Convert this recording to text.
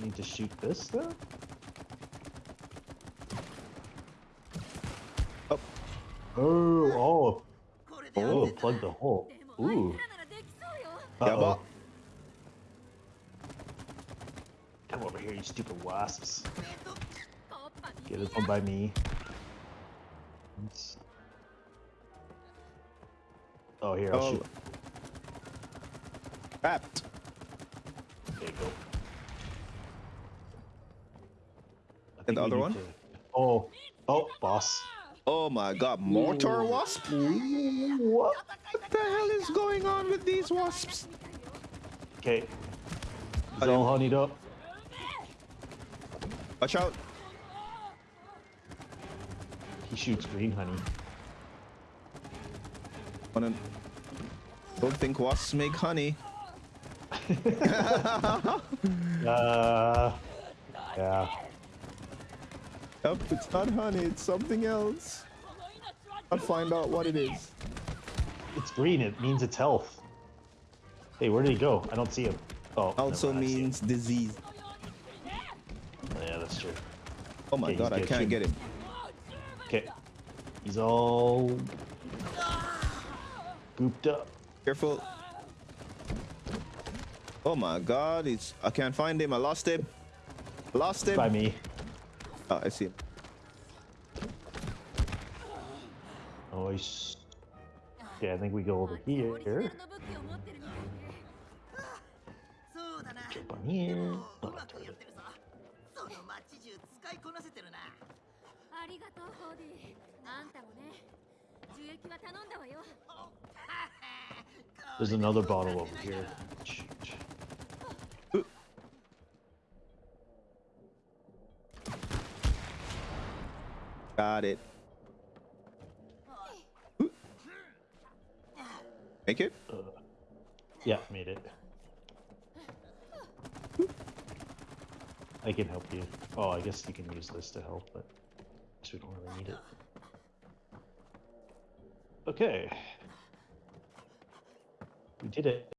need to shoot this, though? Oh. Oh, oh. Oh, plug the hole. Ooh. Uh -oh. Come over here, you stupid wasps. Get this one by me. Oh, here, I'll oh. shoot. Trapped. And the other need one? to- Oh, oh, boss. Oh my god, mortar wasp? What? What the hell is going on with these wasps? Okay. He's all honeyed up. Watch out. He shoots green honey. Wanna- Don't think wasps make honey. Uh, yeah. Yep, it's not honey, it's something else. I'll find out what it is. It's green. It means it's health. Hey, where did he go? I don't see him. Oh, Also him. means disease. Yeah, that's true. Oh my Okay, god, I can't get him. Okay. He's all gooped up. Careful. Oh my god, he's I can't find him. I lost him. Lost him. By me. Oh, I see him. Oh, he's. Okay, I think we go over オリジナル here. の武器を持ってるみたいねそうだな Jump on here. でも Oh, うま not くやっ toilet. てるぞその街中使いこなせてるなありがとうホーディあんたもね樹液は頼んだわよ There's another bottle over here. Got it. Make it? Uh, yeah, made it. I can help you. Oh, I guess you can use this to help, but we don't really need it. Okay. We did it.